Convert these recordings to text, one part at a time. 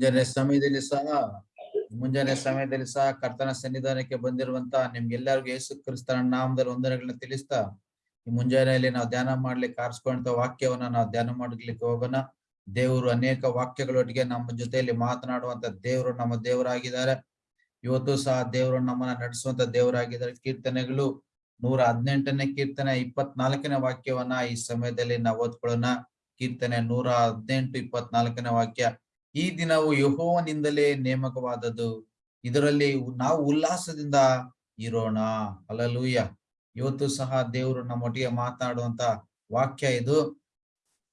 ಮುಂಜಾನೆ ಸಮಯದಲ್ಲಿ ಸಹ, ಮುಂಜಾನೆ ಸಮಯದಲ್ಲಿ ಸಹ ಕರ್ತನ ಸನ್ನಿಧಾನಕ್ಕೆ ಬಂದಿರುವಂತ ನಿಮ್ಗೆಲ್ಲರಿಗೂ ಯೇಸು ಕ್ರಿಸ್ತನ ನಾಮದಲ್ಲಿ ವಂದನೆಗಳನ್ನ ತಿಳಿಸ್ತಾ, ಈ ಮುಂಜಾನೆಯಲ್ಲಿ ನಾವು ಧ್ಯಾನ ಮಾಡ್ಲಿಕ್ಕೆ ಆರಿಸ್ಕೊಂಡ ವಾಕ್ಯವನ್ನ ನಾವು ಧ್ಯಾನ ಮಾಡ್ಲಿಕ್ಕೆ ಹೋಗೋಣ. ದೇವರು ಅನೇಕ ವಾಕ್ಯಗಳೊಟ್ಟಿಗೆ ನಮ್ಮ ಜೊತೆಯಲ್ಲಿ ಮಾತನಾಡುವಂತ ದೇವರು ನಮ್ಮ ದೇವರಾಗಿದ್ದಾರೆ. ಇವತ್ತು ಸಹ ದೇವರು ನಮ್ಮನ್ನ ನಡೆಸುವಂತ ದೇವರಾಗಿದ್ದಾರೆ. ಕೀರ್ತನೆಗಳು ನೂರ ಹದಿನೆಂಟನೇ ಕೀರ್ತನೆ, ಇಪ್ಪತ್ನಾಲ್ಕನೇ ವಾಕ್ಯವನ್ನ ಈ ಸಮಯದಲ್ಲಿ ನಾವು ಓದ್ಕೊಳ್ಳೋಣ. ಕೀರ್ತನೆ ನೂರ ಹದಿನೆಂಟು, ಇಪ್ಪತ್ನಾಲ್ಕನೇ ವಾಕ್ಯ. ಈ ದಿನವು ಯಹೋವನಿಂದಲೇ ನೇಮಕವಾದದ್ದು. ಇದರಲ್ಲಿ ನಾವು ಉಲ್ಲಾಸದಿಂದ ಇರೋಣ. ಅಲಲೂಯ್ಯ ಇವತ್ತು ಸಹ ದೇವರು ನಮ್ಮೊಟ್ಟಿಗೆ ಮಾತನಾಡುವಂತ ವಾಕ್ಯ ಇದು.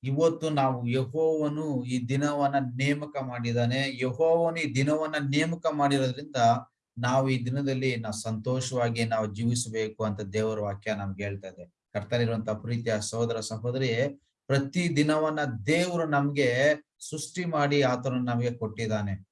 ಇವತ್ತು ನಾವು ಯಹೋವನು ಈ ದಿನವನ್ನ ನೇಮಕ ಮಾಡಿದಾನೆ ಯಹೋವನು ಈ ದಿನವನ್ನ ನೇಮಕ ಮಾಡಿರೋದ್ರಿಂದ ನಾವು ಈ ದಿನದಲ್ಲಿ ನಾವು ಸಂತೋಷವಾಗಿ ನಾವು ಜೀವಿಸಬೇಕು ಅಂತ ದೇವರ ವಾಕ್ಯ ನಮ್ಗೆ ಹೇಳ್ತಾ ಇದೆ. ಕರ್ತನಿರುವಂತ ಪ್ರೀತಿಯ ಸಹೋದರ ಸಹೋದರಿ ಪ್ರತಿ ದಿನವನ್ನ ದೇವರು ನಮ್ಗೆ ಸೃಷ್ಟಿ ಮಾಡಿ ಆತನು ನಮಗೆ ಕೊಟ್ಟಿದ್ದಾನೆ.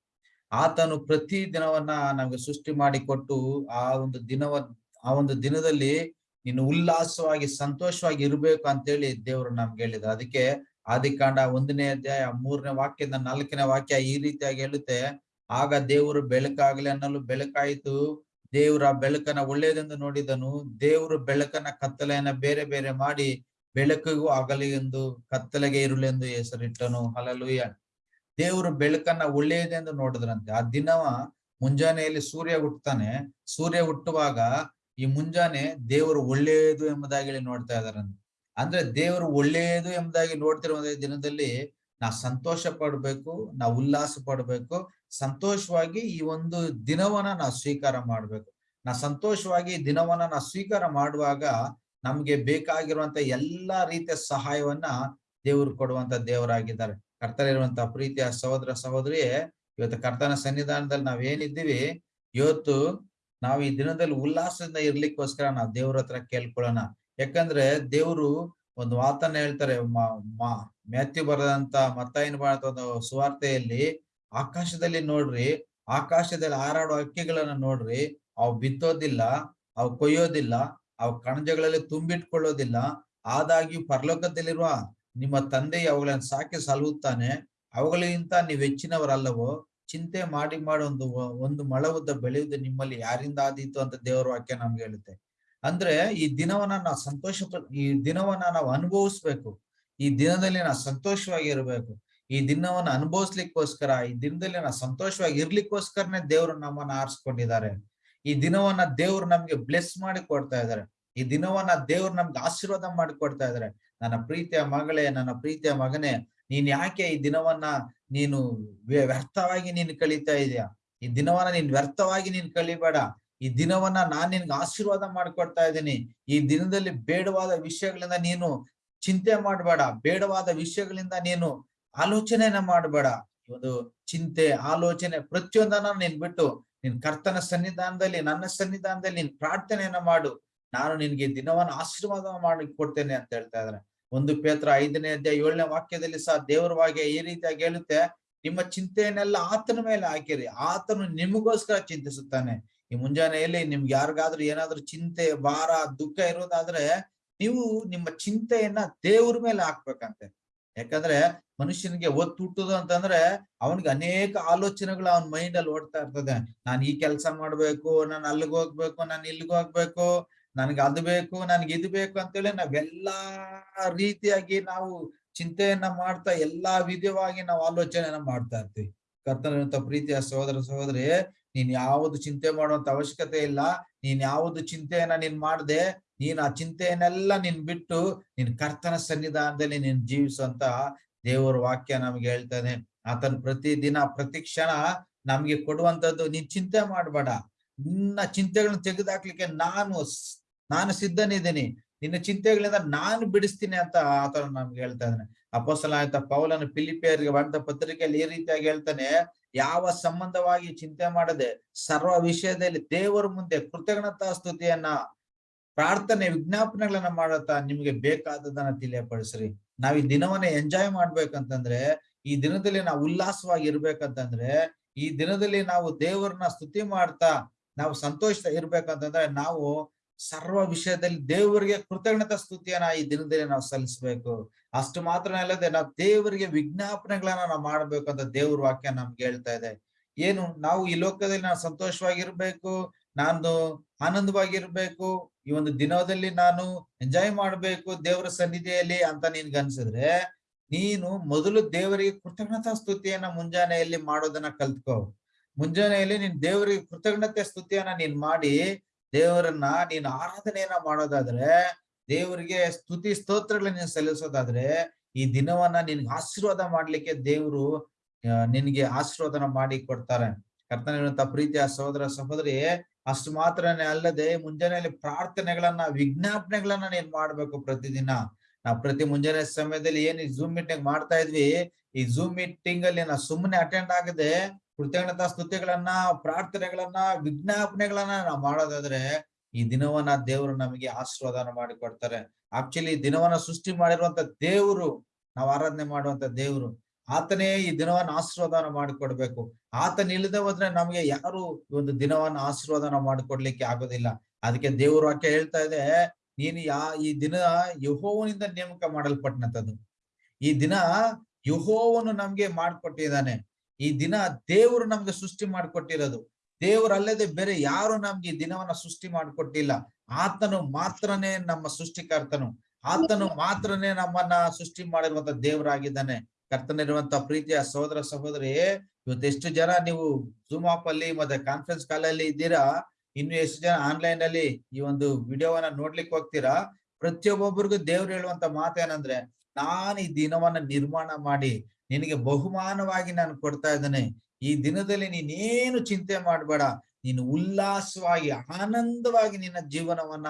ಆತನು ಪ್ರತಿ ದಿನವನ್ನ ನಮ್ಗೆ ಸೃಷ್ಟಿ ಮಾಡಿ ಕೊಟ್ಟು ಆ ಒಂದು ದಿನವ, ಆ ಒಂದು ದಿನದಲ್ಲಿ ನೀನು ಉಲ್ಲಾಸವಾಗಿ ಸಂತೋಷವಾಗಿ ಇರ್ಬೇಕು ಅಂತೇಳಿ ದೇವರು ನಮ್ಗೆ ಹೇಳಿದ. ಅದಕ್ಕೆ ಆದಿಕಾಂಡ ಒಂದನೇ ಅಧ್ಯಾಯ, ಮೂರನೇ ವಾಕ್ಯದ ನಾಲ್ಕನೇ ವಾಕ್ಯ ಈ ರೀತಿಯಾಗಿ ಹೇಳುತ್ತೆ. ಆಗ ದೇವರು ಬೆಳಕಾಗಲಿ ಅನ್ನಲು ಬೆಳಕಾಯಿತು. ದೇವರ ಬೆಳಕನ್ನ ಒಳ್ಳೇದೆಂದು ನೋಡಿದನು. ದೇವರು ಬೆಳಕನ್ನ ಕತ್ತಲೆಯನ್ನ ಬೇರೆ ಬೇರೆ ಮಾಡಿ ಬೆಳಕಿಗೂ ಆಗಲಿ ಎಂದು ಕತ್ತಲೆಗೆ ಇರುಳೆಂದು ಹೆಸರಿಟ್ಟನು. ಹಲಲುಯ್ಯ ದೇವರು ಬೆಳಕನ್ನ ಒಳ್ಳೆಯದೆಂದು ನೋಡಿದ್ರಂತೆ. ಆ ದಿನವ ಮುಂಜಾನೆಯಲ್ಲಿ ಸೂರ್ಯ ಹುಟ್ಟತಾನೆ ಸೂರ್ಯ ಹುಟ್ಟುವಾಗ ಈ ಮುಂಜಾನೆ ದೇವರು ಒಳ್ಳೆಯದು ಎಂಬುದಾಗಿ ನೋಡ್ತಾ ಇದಾರಂತೆ ಅಂದ್ರೆ ದೇವರು ಒಳ್ಳೆಯದು ಎಂಬುದಾಗಿ ನೋಡ್ತಿರುವ ದಿನದಲ್ಲಿ ನಾ ಸಂತೋಷ ಪಡ್ಬೇಕು, ನಾ ಉಲ್ಲಾಸ ಪಡ್ಬೇಕು. ಸಂತೋಷವಾಗಿ ಈ ಒಂದು ದಿನವನ್ನ ನಾ ಸ್ವೀಕಾರ ಮಾಡ್ಬೇಕು. ನಾ ಸಂತೋಷವಾಗಿ ದಿನವನ್ನ ನಾ ಸ್ವೀಕಾರ ಮಾಡುವಾಗ ನಮ್ಗೆ ಬೇಕಾಗಿರುವಂತ ಎಲ್ಲಾ ರೀತಿಯ ಸಹಾಯವನ್ನ ದೇವರು ಕೊಡುವಂತ ದೇವರಾಗಿದ್ದಾರೆ. ಕರ್ತಲಿರುವಂತ ಪ್ರೀತಿಯ ಸಹೋದರ ಸಹೋದರಿಯೇ, ಇವತ್ತು ಕರ್ತನ ಸನ್ನಿಧಾನದಲ್ಲಿ ನಾವ್ ಏನಿದ್ದೀವಿ, ಇವತ್ತು ನಾವು ಈ ದಿನದಲ್ಲಿ ಉಲ್ಲಾಸದಿಂದ ಇರ್ಲಿಕ್ಕೋಸ್ಕರ ನಾವು ದೇವ್ರ ಹತ್ರ ಕೇಳ್ಕೊಳ್ಳೋಣ. ಯಾಕಂದ್ರೆ ದೇವರು ಒಂದು ಮಾತನ್ನ ಹೇಳ್ತಾರೆ ಮ್ಯಾಥ್ಯೂ ಬರದಂತ ಮತ್ತಾಯಿನ ಬಾಳದ ಒಂದು ಸುವಾರ್ತೆಯಲ್ಲಿ, ಆಕಾಶದಲ್ಲಿ ನೋಡ್ರಿ, ಆಕಾಶದಲ್ಲಿ ಹಾರಾಡೋ ಅಕ್ಕಿಗಳನ್ನ ನೋಡ್ರಿ, ಅವು ಬಿತ್ತೋದಿಲ್ಲ, ಅವು ಕೊಯ್ಯೋದಿಲ್ಲ ಅವು ಕಣಜಗಳಲ್ಲಿ ತುಂಬಿಟ್ಕೊಳ್ಳೋದಿಲ್ಲ. ಆದಾಗ್ಯೂ ಪರಲೋಕದಲ್ಲಿರುವ ನಿಮ್ಮ ತಂದೆ ಅವುಗಳನ್ನು ಸಾಕಿ ಸಲಹುತ್ತಾನೆ ಅವುಗಳಿಗಿಂತ ನೀವು ಹೆಚ್ಚಿನವರಲ್ಲವೋ? ಚಿಂತೆ ಮಾಡಿ ಮಾಡಿ ಒಂದು ಒಂದು ಮಳವುದ್ದ ಬೆಳೆಯುವುದು ನಿಮ್ಮಲ್ಲಿ ಯಾರಿಂದ ಆದೀತು ಅಂತ ದೇವರ ವಾಕ್ಯ ನಮ್ಗೆ ಹೇಳುತ್ತೆ. ಅಂದ್ರೆ ಈ ದಿನವನ್ನ ನಾವು ಸಂತೋಷ, ಈ ದಿನವನ್ನ ನಾವು ಅನುಭವಿಸ್ಬೇಕು. ಈ ದಿನದಲ್ಲಿ ನಾವು ಸಂತೋಷವಾಗಿ ಇರಬೇಕು ಈ ದಿನವನ್ನ ಅನುಭವಿಸ್ಲಿಕ್ಕೋಸ್ಕರ, ಈ ದಿನದಲ್ಲಿ ನಾವು ಸಂತೋಷವಾಗಿ ಇರ್ಲಿಕ್ಕೋಸ್ಕರನೇ ದೇವರು ನಮ್ಮನ್ನ ಆರಿಸ್ಕೊಂಡಿದ್ದಾರೆ. ಈ ದಿನವನ್ನ ದೇವ್ರು ನಮ್ಗೆ ಬ್ಲೆಸ್ ಮಾಡಿ ಕೊಡ್ತಾ ಇದಾರೆ ಈ ದಿನವನ್ನ ದೇವ್ರು ನಮ್ಗೆ ಆಶೀರ್ವಾದ ಮಾಡಿಕೊಡ್ತಾ ಇದಾರೆ. ನನ್ನ ಪ್ರೀತಿಯ ಮಗಳೇ, ನನ್ನ ಪ್ರೀತಿಯ ಮಗನೇ, ನೀನ್ ಯಾಕೆ ಈ ದಿನವನ್ನ ನೀನು ವ್ಯರ್ಥವಾಗಿ ನೀನು ಕಳೀತಾ ಇದೀಯಾ? ಈ ದಿನವನ್ನ ನೀನ್ ವ್ಯರ್ಥವಾಗಿ ನೀನ್ ಕಳಿಬೇಡ. ಈ ದಿನವನ್ನ ನಾನ್ ನಿನ್ಗೆ ಆಶೀರ್ವಾದ ಮಾಡ್ಕೊಡ್ತಾ ಇದ್ದೀನಿ. ಈ ದಿನದಲ್ಲಿ ಬೇಡವಾದ ವಿಷಯಗಳಿಂದ ನೀನು ಚಿಂತೆ ಮಾಡಬೇಡ. ಬೇಡವಾದ ವಿಷಯಗಳಿಂದ ನೀನು ಆಲೋಚನೆಯನ್ನ ಮಾಡಬೇಡ. ಒಂದು ಚಿಂತೆ, ಆಲೋಚನೆ ಪ್ರತಿಯೊಂದನ್ನ ನೀನ್ ಬಿಟ್ಟು, ನಿನ್ ಕರ್ತನ ಸನ್ನಿಧಾನದಲ್ಲಿ, ನನ್ನ ಸನ್ನಿಧಾನದಲ್ಲಿ ನೀನ್ ಪ್ರಾರ್ಥನೆಯನ್ನ ಮಾಡು. ನಾನು ನಿನ್ಗೆ ದಿನವನ್ನು ಆಶೀರ್ವಾದ ಮಾಡಿ ಕೊಡ್ತೇನೆ ಅಂತ ಹೇಳ್ತಾ ಇದ್ದಾರೆ ಒಂದು ಪೇತ್ರ ಐದನೇ ಅಧ್ಯಾಯ ಏಳನೇ ವಾಕ್ಯದಲ್ಲಿ ಸಹ ದೇವರ ವಾಕ್ಯ ಈ ರೀತಿಯಾಗಿ ಹೇಳುತ್ತೆ, ನಿಮ್ಮ ಚಿಂತೆಯನ್ನೆಲ್ಲ ಆತನ ಮೇಲೆ ಹಾಕಿರಿ, ಆತನು ನಿಮಗೋಸ್ಕರ ಚಿಂತಿಸುತ್ತಾನೆ. ಈ ಮುಂಜಾನೆಯಲ್ಲಿ ನಿಮ್ಗೆ ಯಾರಿಗಾದ್ರೂ ಏನಾದ್ರೂ ಚಿಂತೆ, ಭಾರ, ದುಃಖ ಇರೋದಾದ್ರೆ ನೀವು ನಿಮ್ಮ ಚಿಂತೆಯನ್ನ ದೇವ್ರ ಮೇಲೆ ಹಾಕ್ಬೇಕಂತೆ. ಯಾಕಂದ್ರೆ ಮನುಷ್ಯನಿಗೆ ಒತ್ತು ಹುಟ್ಟುದು ಅಂತಂದ್ರೆ ಅವನಿಗೆ ಅನೇಕ ಆಲೋಚನೆಗಳು ಅವನ ಮೈಂಡ್ ಅಲ್ಲಿ ಓಡ್ತಾ ಇರ್ತದೆ. ನಾನು ಈ ಕೆಲಸ ಮಾಡ್ಬೇಕು, ನಾನು ಅಲ್ಲಿಗೆ ಹೋಗ್ಬೇಕು, ನಾನು ಇಲ್ಲಿಗೆ ಹೋಗ್ಬೇಕು ನನ್ಗೆ ಅದು ಬೇಕು, ನನ್ಗೆ ಇದು ಬೇಕು ಅಂತೇಳಿ ನಾವೆಲ್ಲಾ ರೀತಿಯಾಗಿ ನಾವು ಚಿಂತೆಯನ್ನ ಮಾಡ್ತಾ ಎಲ್ಲಾ ವಿಧವಾಗಿ ನಾವು ಆಲೋಚನೆಯನ್ನ ಮಾಡ್ತಾ ಇರ್ತೀವಿ. ಕರ್ತನಂತ ಪ್ರೀತಿಯ ಸಹೋದರ ಸಹೋದರಿ, ನೀನ್ ಯಾವುದು ಚಿಂತೆ ಮಾಡುವಂತ ಅವಶ್ಯಕತೆ ಇಲ್ಲ, ನೀನ್ ಯಾವುದು ಚಿಂತೆಯನ್ನ ನೀನ್ ಮಾಡ್ದೆ, ನೀನ್ ಆ ಚಿಂತೆಯನ್ನೆಲ್ಲ ನೀನ್ ಬಿಟ್ಟು ನಿನ್ ಕರ್ತನ ಸನ್ನಿಧಾನದಲ್ಲಿ ನೀನ್ ಜೀವಿಸುವಂತ ದೇವರ ವಾಕ್ಯ ನಮ್ಗೆ ಹೇಳ್ತಾನೆ ಆತನ್ ಪ್ರತಿ ದಿನ, ಪ್ರತಿ ಕ್ಷಣ ನಮ್ಗೆ ಕೊಡುವಂತದ್ದು ನೀನ್ ಚಿಂತೆ ಮಾಡ್ಬೇಡ. ನಿನ್ನ ಚಿಂತೆಗಳನ್ನ ತೆಗೆದಾಕ್ಲಿಕ್ಕೆ ನಾನು ನಾನು ಸಿದ್ಧನಿದ್ದೀನಿ, ನಿನ್ನ ಚಿಂತೆಗಳಿಂದ ನಾನು ಬಿಡಿಸ್ತೀನಿ ಅಂತ ಆತನ ನಮ್ಗೆ ಹೇಳ್ತಾ ಇದ್ದಾನೆ. ಅಪೋಸಲ ಆಯ್ತ ಪೌಲನ ಪಿಲಿಪಿಯರ್ಗೆ ಬಂದ ಪತ್ರಿಕೆಯಲ್ಲಿ ಈ ರೀತಿಯಾಗಿ ಹೇಳ್ತಾನೆ, ಯಾವ ಸಂಬಂಧವಾಗಿ ಚಿಂತೆ ಮಾಡದೆ ಸರ್ವ ವಿಷಯದಲ್ಲಿ ದೇವರ ಮುಂದೆ ಕೃತಜ್ಞತಾ ಸ್ತುತಿಯನ್ನ, ಪ್ರಾರ್ಥನೆ ವಿಜ್ಞಾಪನೆಗಳನ್ನ ಮಾಡುತ್ತಾ ನಿಮ್ಗೆ ಬೇಕಾದದನ್ನ ತಿಳಿಯಪಡಿಸ್ರಿ. ನಾವ್ ಈ ದಿನವನ್ನ ಎಂಜಾಯ್ ಮಾಡ್ಬೇಕಂತಂದ್ರೆ, ಈ ದಿನದಲ್ಲಿ ನಾವು ಉಲ್ಲಾಸವಾಗಿ ಇರ್ಬೇಕಂತಂದ್ರೆ, ಈ ದಿನದಲ್ಲಿ ನಾವು ದೇವರನ್ನ ಸ್ತುತಿ ಮಾಡ್ತಾ ನಾವು ಸಂತೋಷ ಇರ್ಬೇಕಂತಂದ್ರೆ ನಾವು ಸರ್ವ ವಿಷಯದಲ್ಲಿ ದೇವರಿಗೆ ಕೃತಜ್ಞತಾ ಸ್ತುತಿಯನ್ನ ಈ ದಿನದಲ್ಲಿ ನಾವು ಸಲ್ಲಿಸ್ಬೇಕು. ಅಷ್ಟು ಮಾತ್ರ ಅಲ್ಲದೆ ನಾವು ದೇವರಿಗೆ ವಿಜ್ಞಾಪನೆಗಳನ್ನ ನಾವು ಮಾಡ್ಬೇಕು ಅಂತ ದೇವ್ರ ವಾಕ್ಯ ನಮ್ಗೆ ಹೇಳ್ತಾ ಇದೆ. ಏನು, ನಾವು ಈ ಲೋಕದಲ್ಲಿ ನಾವು ಸಂತೋಷವಾಗಿರ್ಬೇಕು ನಾನು ಆನಂದವಾಗಿರ್ಬೇಕು, ಈ ಒಂದು ದಿನದಲ್ಲಿ ನಾನು ಎಂಜಾಯ್ ಮಾಡ್ಬೇಕು ದೇವರ ಸನ್ನಿಧಿಯಲ್ಲಿ ಅಂತ ನಿನ್ಗೆ ಅನ್ಸಿದ್ರೆ, ನೀನು ಮೊದಲು ದೇವರಿಗೆ ಕೃತಜ್ಞತಾ ಸ್ತುತಿಯನ್ನ ಮುಂಜಾನೆಯಲ್ಲಿ ಮಾಡೋದನ್ನ ಕಲ್ತ್ಕೋ. ಮುಂಜಾನೆಯಲ್ಲಿ ನೀನ್ ದೇವರಿಗೆ ಕೃತಜ್ಞತೆ ಸ್ತುತಿಯನ್ನ ನೀನ್ ಮಾಡಿ ದೇವರನ್ನ ನೀನು ಆರಾಧನೆಯನ್ನ ಮಾಡೋದಾದ್ರೆ, ದೇವರಿಗೆ ಸ್ತುತಿ ಸ್ತೋತ್ರಗಳನ್ನ ನೀನ್ ಸಲ್ಲಿಸೋದಾದ್ರೆ, ಈ ದಿನವನ್ನ ನಿನ್ಗೆ ಆಶೀರ್ವಾದ ಮಾಡ್ಲಿಕ್ಕೆ ದೇವರು ನಿನ್ಗೆ ಆಶೀರ್ವಾದನ ಮಾಡಿ ಕೊಡ್ತಾರೆ. ಕರ್ತನಿರುವಂತ ಪ್ರೀತಿಯ ಸಹೋದರ ಸಹೋದರಿ, ಅಷ್ಟು ಮಾತ್ರನೇ ಅಲ್ಲದೆ ಮುಂಜಾನೆಯಲ್ಲಿ ಪ್ರಾರ್ಥನೆಗಳನ್ನ, ವಿಜ್ಞಾಪನೆಗಳನ್ನ ನೀನ್ ಮಾಡ್ಬೇಕು ಪ್ರತಿದಿನ. ನಾವು ಪ್ರತಿ ಮುಂಜಾನೆ ಸಮಯದಲ್ಲಿ ಏನ್ ಈ ಜೂಮ್ ಮೀಟಿಂಗ್ ಮಾಡ್ತಾ ಇದ್ವಿ, ಈ ಜೂಮ್ ಮೀಟಿಂಗ್ ಅಲ್ಲಿ ನಾವು ಸುಮ್ಮನೆ ಅಟೆಂಡ್ ಆಗದೆ ಕೃತಜ್ಞತಾ ಸ್ತುತಿಗಳನ್ನ, ಪ್ರಾರ್ಥನೆಗಳನ್ನ, ವಿಜ್ಞಾಪನೆಗಳನ್ನ ನಾವು ಮಾಡೋದಾದ್ರೆ ಈ ದಿನವನ್ನ ದೇವರು ನಮಗೆ ಆಶೀರ್ವಾದನ ಮಾಡಿ ಕೊಡ್ತಾರೆ. ಆಕ್ಚುಲಿ ದಿನವನ್ನ ಸೃಷ್ಟಿ ಮಾಡಿರುವಂತ ದೇವರು, ನಾವು ಆರಾಧನೆ ಮಾಡುವಂತ ದೇವರು, ಆತನೇ ಈ ದಿನವನ್ನ ಆಶೀರ್ವಾದನ ಮಾಡಿಕೊಡ್ಬೇಕು ಆತನ ಇಲ್ಲದೆ ಹೋದ್ರೆ ನಮ್ಗೆ ಯಾರು ಒಂದು ದಿನವನ್ನ ಆಶೀರ್ವಾದನ ಮಾಡಿಕೊಡ್ಲಿಕ್ಕೆ ಆಗೋದಿಲ್ಲ. ಅದಕ್ಕೆ ದೇವರು ಆಕೆ ಹೇಳ್ತಾ ಇದೆ, ನೀನು ಯಾ, ಈ ದಿನ ಯಹೋವನಿಂದ ನೇಮಕ ಮಾಡಲ್ಪಟ್ಟಂತದ್ದು. ಈ ದಿನ ಯಹೋವನು ನಮ್ಗೆ ಮಾಡ್ಕೊಟ್ಟಿದ್ದಾನೆ. ಈ ದಿನ ದೇವರು ನಮ್ಗೆ ಸೃಷ್ಟಿ ಮಾಡಿಕೊಟ್ಟಿರೋದು. ದೇವರು ಅಲ್ಲದೆ ಬೇರೆ ಯಾರು ನಮ್ಗೆ ಈ ದಿನವನ್ನ ಸೃಷ್ಟಿ ಮಾಡಿಕೊಟ್ಟಿಲ್ಲ. ಆತನು ಮಾತ್ರನೇ ನಮ್ಮ ಸೃಷ್ಟಿಕರ್ತನು. ಆತನು ಮಾತ್ರನೇ ನಮ್ಮನ್ನ ಸೃಷ್ಟಿ ಮಾಡಿರುವಂತ ದೇವರಾಗಿದ್ದಾನೆ. ಕರ್ತನಿರುವಂತ ಪ್ರೀತಿಯ ಸಹೋದರ ಸಹೋದರಿ, ಇವತ್ತು ಎಷ್ಟು ಜನ ನೀವು ಜೂಮ್ ಆಪ್ ಅಲ್ಲಿ ಮತ್ತೆ ಕಾನ್ಫರೆನ್ಸ್ ಕಾಲ್ ಅಲ್ಲಿ ಇದ್ದೀರಾ? ಇನ್ನು ಎಷ್ಟು ಜನ ಆನ್ಲೈನ್ ಅಲ್ಲಿ ಈ ಒಂದು ವಿಡಿಯೋವನ್ನ ನೋಡ್ಲಿಕ್ಕೆ ಹೋಗ್ತೀರಾ? ಪ್ರತಿಯೊಬ್ಬೊಬ್ಬರಿಗೂ ದೇವ್ರು ಹೇಳುವಂತ ಮಾತೇನಂದ್ರೆ, ನಾನು ಈ ದಿನವನ್ನ ನಿರ್ಮಾಣ ಮಾಡಿ ನಿನಗೆ ಬಹುಮಾನವಾಗಿ ನಾನು ಕೊಡ್ತಾ ಇದ್ದೇನೆ. ಈ ದಿನದಲ್ಲಿ ನೀನೇನು ಚಿಂತೆ ಮಾಡಬೇಡ. ನೀನು ಉಲ್ಲಾಸವಾಗಿ, ಆನಂದವಾಗಿ ನಿನ್ನ ಜೀವನವನ್ನ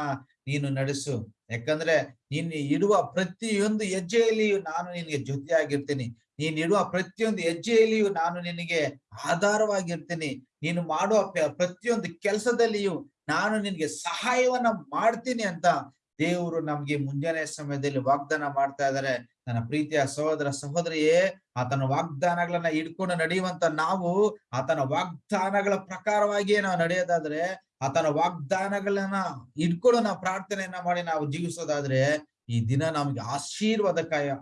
ನೀನು ನಡೆಸು. ಯಾಕಂದ್ರೆ ನೀನು ಇಡುವ ಪ್ರತಿಯೊಂದು ಹೆಜ್ಜೆಯಲ್ಲಿಯೂ ನಾನು ನಿನಗೆ ಜೊತೆಯಾಗಿರ್ತೀನಿ. ನೀನ್ ಇಡುವ ಪ್ರತಿಯೊಂದು ಹೆಜ್ಜೆಯಲ್ಲಿಯೂ ನಾನು ನಿನಗೆ ಆಧಾರವಾಗಿರ್ತೀನಿ. ನೀನು ಮಾಡುವ ಪ್ರತಿಯೊಂದು ಕೆಲಸದಲ್ಲಿಯೂ ನಾನು ನಿನಗೆ ಸಹಾಯವನ್ನ ಮಾಡ್ತೀನಿ ಅಂತ ದೇವರು ನಮ್ಗೆ ಮುಂಜಾನೆ ಸಮಯದಲ್ಲಿ ವಾಗ್ದಾನ ಮಾಡ್ತಾ ಇದ್ದಾರೆ. ನನ್ನ ಪ್ರೀತಿಯ ಸಹೋದರ ಸಹೋದರಿಯೇ, ಆತನ ವಾಗ್ದಾನಗಳನ್ನ ಇಟ್ಕೊಂಡು ನಡೆಯುವಂತ ನಾವು, ಆತನ ವಾಗ್ದಾನಗಳ ಪ್ರಕಾರವಾಗಿಯೇ ನಾವು ನಡೆಯೋದಾದ್ರೆ, ಆತನ ವಾಗ್ದಾನಗಳನ್ನ ಇಟ್ಕೊಂಡು ನಾವು ಪ್ರಾರ್ಥನೆಯನ್ನ ಮಾಡಿ ನಾವು ಜೀವಿಸೋದಾದ್ರೆ, ಈ ದಿನ ನಮ್ಗೆ ಆಶೀರ್ವಾದ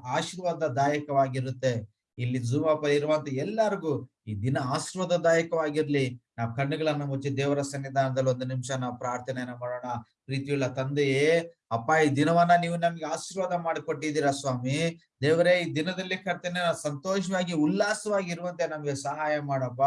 ಆಶೀರ್ವಾದದಾಯಕವಾಗಿರುತ್ತೆ. ಇಲ್ಲಿ ಜೂಮಪ್ಪ ಇರುವಂತ ಎಲ್ಲರಿಗೂ ಈ ದಿನ ಆಶೀರ್ವಾದದಾಯಕವಾಗಿರ್ಲಿ. ನಾವು ಕಣ್ಣುಗಳನ್ನ ಮುಚ್ಚಿ ದೇವರ ಸನ್ನಿಧಾನದಲ್ಲಿ ಒಂದು ನಿಮಿಷ ನಾವು ಪ್ರಾರ್ಥನೆಯನ್ನ ಮಾಡೋಣ. ಪ್ರೀತಿಯುಳ್ಳ ತಂದೆಯೇ, ಅಪ್ಪ, ಈ ದಿನವನ್ನ ನೀವು ನಮ್ಗೆ ಆಶೀರ್ವಾದ ಮಾಡಿಕೊಟ್ಟಿದ್ದೀರಾ ಸ್ವಾಮಿ. ದೇವರೇ, ಈ ದಿನದಲ್ಲಿ ಕರ್ತನೆ ಸಂತೋಷವಾಗಿ, ಉಲ್ಲಾಸವಾಗಿ ಇರುವಂತೆ ನಮ್ಗೆ ಸಹಾಯ ಮಾಡಪ್ಪ.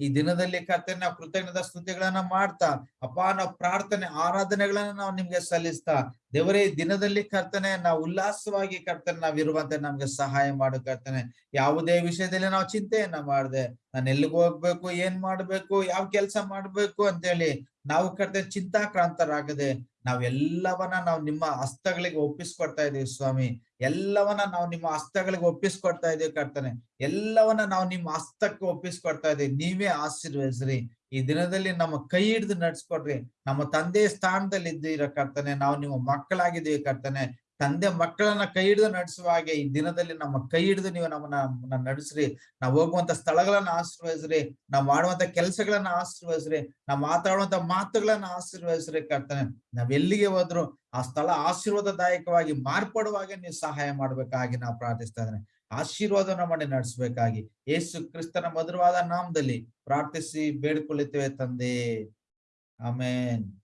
ಈ ದಿನದಲ್ಲಿ ಕರ್ತನೆ ನಾವು ಕೃತಜ್ಞತಾ ಸ್ತುತಿಗಳನ್ನ ಮಾಡ್ತಾ, ಅಪ್ಪ, ನಾವು ಪ್ರಾರ್ಥನೆ, ಆರಾಧನೆಗಳನ್ನ ನಾವು ನಿಮ್ಗೆ ಸಲ್ಲಿಸ್ತಾ. ದೇವರೇ, ಈ ದಿನದಲ್ಲಿ ಕರ್ತನೆ, ನಾವು ಉಲ್ಲಾಸವಾಗಿ ಕರ್ತನೆ ನಾವ್ ಇರುವಂತೆ ನಮ್ಗೆ ಸಹಾಯ ಮಾಡು ಕರ್ತನೆ. ಯಾವುದೇ ವಿಷಯದಲ್ಲಿ ನಾವು ಚಿಂತೆಯನ್ನ ಮಾಡ್ದೆ ನಾನು ಎಲ್ಲಿಗೆ ಹೋಗ್ಬೇಕು, ಏನ್ ಮಾಡ್ಬೇಕು, ಯಾವ ಕೆಲ್ಸ ಮಾಡ್ಬೇಕು ಅಂತೇಳಿ ನಾವು ಕರ್ತನೆ ಚಿಂತಾಕ್ರಾಂತರಾಗದೆ ನಾವೆಲ್ಲವನ್ನ ನಾವು ನಿಮ್ಮ ಹಸ್ತಗಳಿಗೆ ಒಪ್ಪಿಸ್ಕೊಡ್ತಾ ಇದೀವಿ ಸ್ವಾಮಿ. ಎಲ್ಲವನ್ನ ನಾವು ನಿಮ್ಮ ಹಸ್ತಗಳಿಗೆ ಒಪ್ಪಿಸ್ಕೊಡ್ತಾ ಇದೀವಿ ಕರ್ತನೆ. ಎಲ್ಲವನ್ನ ನಾವು ನಿಮ್ಮ ಹಸ್ತಕ್ಕೆ ಒಪ್ಪಿಸ್ಕೊಡ್ತಾ ಇದೀವಿ. ನೀವೇ ಆಶೀರ್ವದಿಸ್ರಿ. ಈ ದಿನದಲ್ಲಿ ನಮ್ಮ ಕೈ ಹಿಡಿದು ನಡ್ಸ್ಕೊಡ್ರಿ. ನಮ್ಮ ತಂದೆ ಸ್ಥಾನದಲ್ಲಿ ಇದ್ದೀರ ಕರ್ತನೆ. ನಾವು ನಿಮ್ಮ ಮಕ್ಕಳಾಗಿದ್ದೀವಿ ಕರ್ತನೆ. ತಂದೆ ಮಕ್ಕಳನ್ನ ಕೈ ಹಿಡಿದು ನಡೆಸುವ ಹಾಗೆ ಈ ದಿನದಲ್ಲಿ ನಮ್ಮ ಕೈ ಹಿಡಿದು ನೀವು ನಮ್ಮನ್ನ ನಡೆಸ್ರಿ. ನಾವು ಹೋಗುವಂತ ಸ್ಥಳಗಳನ್ನ ಆಶೀರ್ವಹಿಸ್ರಿ ನಾವು ಮಾಡುವಂತ ಕೆಲಸಗಳನ್ನ ಆಶೀರ್ವಹಿಸ್ರಿ ನಾವು ಮಾತಾಡುವಂತ ಮಾತುಗಳನ್ನ ಆಶೀರ್ವಹಿಸ್ರಿ ಕರ್ತನೆ. ನಾವ್ ಎಲ್ಲಿಗೆ ಹೋದ್ರು ಆ ಸ್ಥಳ ಆಶೀರ್ವಾದದಾಯಕವಾಗಿ ಮಾರ್ಪಡುವಾಗೆ ನೀವು ಸಹಾಯ ಮಾಡ್ಬೇಕಾಗಿ ನಾವು ಪ್ರಾರ್ಥಿಸ್ತಾ ಇದ್ದೇನೆ. ಆಶೀರ್ವಾದನ ಮಾಡಿ ನಡೆಸಬೇಕಾಗಿ. ಯೇಸು ಕ್ರಿಸ್ತನ ಮಧುರವಾದ ನಾಮದಲ್ಲಿ ಪ್ರಾರ್ಥಿಸಿ ಬೇಡ್ಕೊಳ್ಳುತ್ತೇವೆ ತಂದೆ. ಆಮೇನ್.